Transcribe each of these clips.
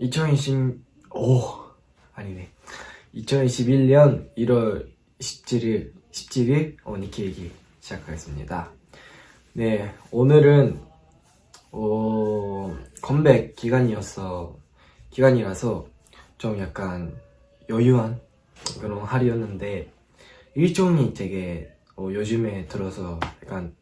2020, 오, 아니네. 2021년 1월 17일, 17일, 어, 니키 얘기 시작하겠습니다. 네, 오늘은, 어, 컴백 기간이었어, 기간이라서 좀 약간 여유한 그런 하루였는데, 일정이 되게, 어, 요즘에 들어서 약간,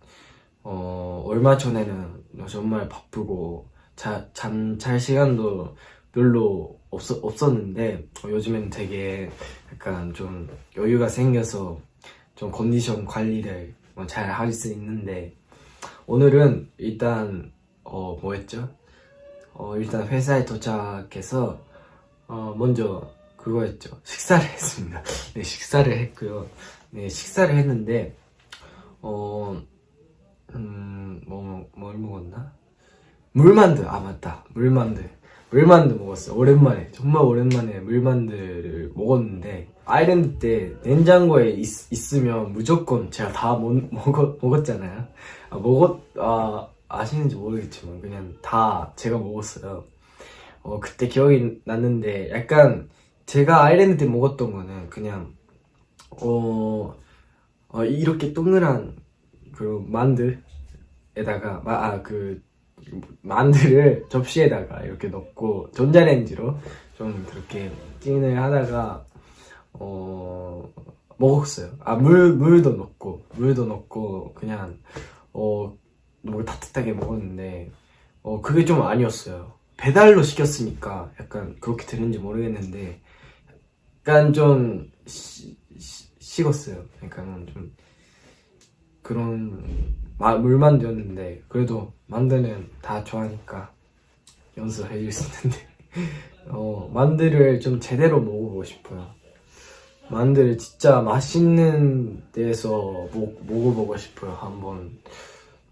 어, 얼마 전에는 정말 바쁘고, 자, 잠잘 시간도 별로 없, 없었는데 어, 요즘엔 되게 약간 좀 여유가 생겨서 좀 컨디션 관리를 뭐잘할 수 있는데 오늘은 일단 어 뭐였죠? 어 일단 회사에 도착해서 어 먼저 그거였죠 식사를 했습니다. 네 식사를 했고요. 네 식사를 했는데 어 음, 뭐, 뭘 먹었나? 물만두, 아, 맞다. 물만두. 물만두 먹었어. 오랜만에. 정말 오랜만에 물만두를 먹었는데, 아일랜드 때 냉장고에 있, 으면 무조건 제가 다 먹, 먹었, 먹었잖아요. 아, 먹었, 아, 아시는지 모르겠지만, 그냥 다 제가 먹었어요. 어, 그때 기억이 났는데, 약간, 제가 아일랜드 때 먹었던 거는 그냥, 어, 어 이렇게 동그란, 그, 만두에다가, 아, 그, 만두를 접시에다가 이렇게 넣고 전자레인지로 좀 그렇게 찐을 하다가 어 먹었어요. 아물 물도 넣고 물도 넣고 그냥 어 너무 따뜻하게 먹었는데 어 그게 좀 아니었어요. 배달로 시켰으니까 약간 그렇게 되는지 모르겠는데 약간 좀 시, 시, 식었어요. 약간 좀 그런 마, 물만두였는데 그래도 만두는 다 좋아하니까 연습해 줄 수 있는데. 어, 만두를 좀 제대로 먹어보고 싶어요. 만두를 진짜 맛있는 데서 먹, 먹어보고 싶어요 한번.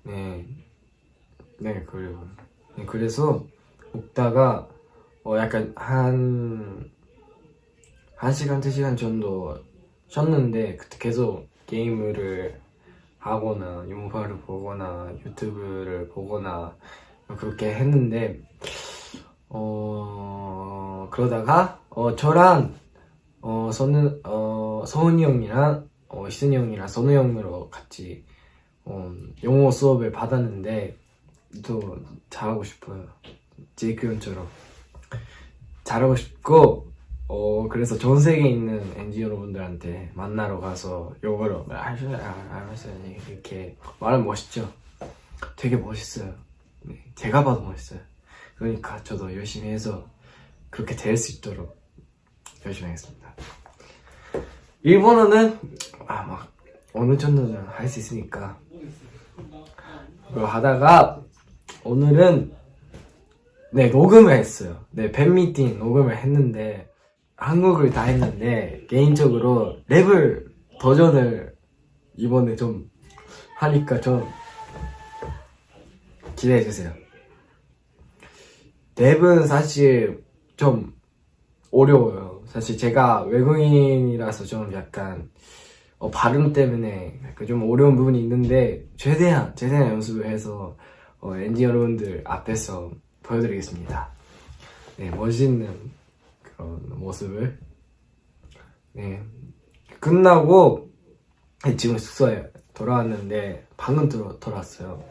네, 네 그리고 네, 그래서 먹다가 어, 약간 한 1시간, 2시간 정도 쉬었는데 그때 계속 게임을 하거나 영화를 보거나 유튜브를 보거나 그렇게 했는데 어 그러다가 어 저랑 어 선우 어 서훈이 형이랑 어 희순이 형이랑 선우 형으로 같이 어 영어 수업을 받았는데 또 잘하고 싶어요. 제이크 형처럼. 잘하고 싶고 어 그래서 전 세계에 있는 NG 여러분들한테 만나러 가서 요거를 알았어요 알았어요. 이렇게 말하면 멋있죠? 되게 멋있어요. 네, 제가 봐도 멋있어요. 그러니까 저도 열심히 해서 그렇게 될 수 있도록 열심히 하겠습니다. 일본어는 아 막 어느 정도는 할 수 있으니까. 그거 하다가 오늘은 네 녹음을 했어요. 네 팬미팅 녹음을 했는데 한국을 다 했는데 개인적으로 랩을 버전을 이번에 좀 하니까 좀 기대해주세요. 랩은 사실 좀 어려워요. 사실 제가 외국인이라서 좀 약간 어, 발음 때문에 좀 어려운 부분이 있는데 최대한 최대한 연습을 해서 어, 엔지 여러분들 앞에서 보여드리겠습니다. 네 멋있는 그런 모습을. 네. 끝나고 지금 숙소에 돌아왔는데 방금 들어, 돌아왔어요.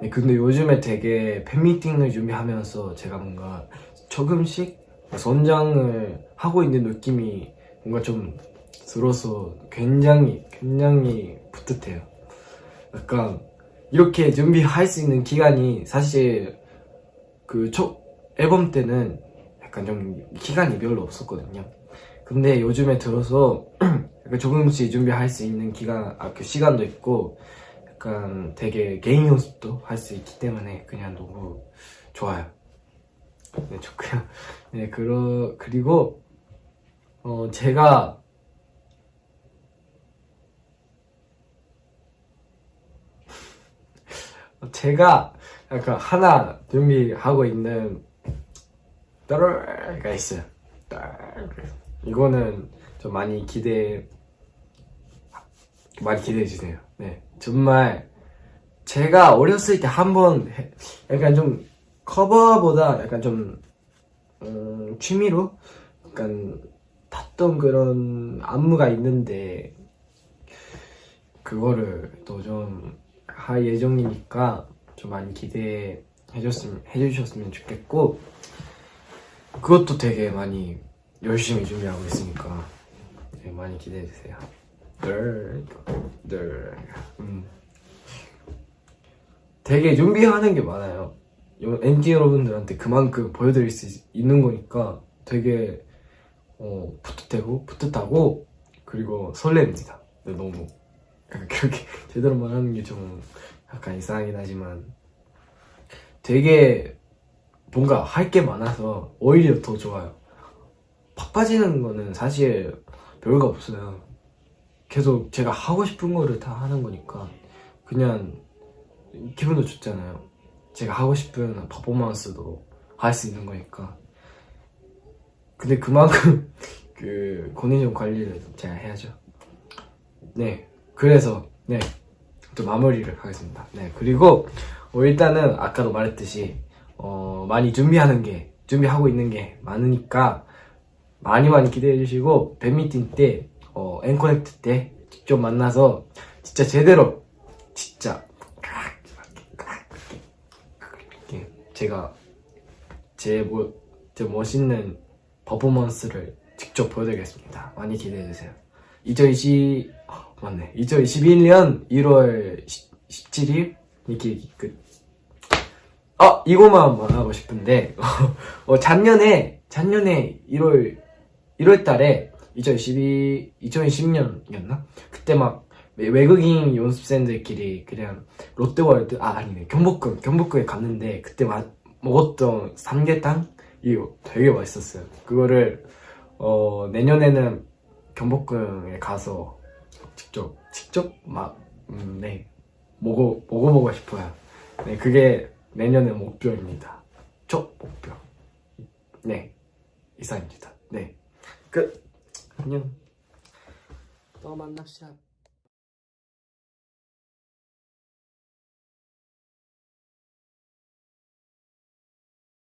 네, 근데 요즘에 되게 팬미팅을 준비하면서 제가 뭔가 조금씩 선장을 하고 있는 느낌이 뭔가 좀 들어서 굉장히 굉장히 뿌듯해요. 약간 이렇게 준비할 수 있는 기간이 사실 그 첫 앨범 때는 약간 좀 기간이 별로 없었거든요. 근데 요즘에 들어서 조금씩 준비할 수 있는 기간, 아, 그 시간도 있고 약간 되게 개인 연습도 할 수 있기 때문에 그냥 너무 좋아요. 네 좋고요. 네 그러, 그리고 어 제가 제가 약간 하나 준비하고 있는 따르가 있어요. 이거는 좀 많이 기대 많이 기대해 주세요. 네. 정말 제가 어렸을 때 한 번 약간 좀 커버보다 약간 좀 음, 취미로 약간 탔던 그런 안무가 있는데 그거를 또 좀 할 예정이니까 좀 많이 기대해 줬으면 해주셨으면 좋겠고 그것도 되게 많이 열심히 준비하고 있으니까 네, 많이 기대해 주세요. 늘, 늘, 음. 되게 준비하는 게 많아요. MG 여러분들한테 그만큼 보여드릴 수 있는 거니까 되게 어, 풋풋하고 풋풋하고 그리고 설렙니다. 네, 너무 그렇게 제대로 말하는 게 좀 약간 이상하긴 하지만 되게 뭔가 할 게 많아서 오히려 더 좋아요. 바빠지는 거는 사실 별거 없어요. 계속 제가 하고 싶은 거를 다 하는 거니까 그냥 기분도 좋잖아요. 제가 하고 싶은 퍼포먼스도 할 수 있는 거니까. 근데 그만큼 그 컨디션 관리를 제가 해야죠. 네, 그래서 네, 또 마무리를 하겠습니다. 네, 그리고 어, 일단은 아까도 말했듯이 어, 많이 준비하는 게 준비하고 있는 게 많으니까 많이 많이 기대해 주시고 팬미팅 때 어, 앵커넥트 때 직접 만나서 진짜 제대로 진짜 제가 제, 뭐, 제 멋있는 퍼포먼스를 직접 보여드리겠습니다. 많이 기대해 주세요. 2020 아, 맞네. 2021년 1월 17일 이렇게 끝. 아 이거만 말하고 싶은데 어, 작년에 작년에 1월 1월 달에 2012 2010년이었나? 그때 막 외- 외국인 연습생들끼리 그냥 롯데월드 아 아니네 경복궁 경복궁에 갔는데 그때 마, 먹었던 삼계탕 이거 되게 맛있었어요. 그거를 어, 내년에는 경복궁에 가서 직접 직접 막 음, 네. 먹어 먹어보고 싶어요. 네, 그게 내년의 목표입니다. 첫 목표. 네, 이상입니다. 네, 끝. 안녕. 또 만납시다.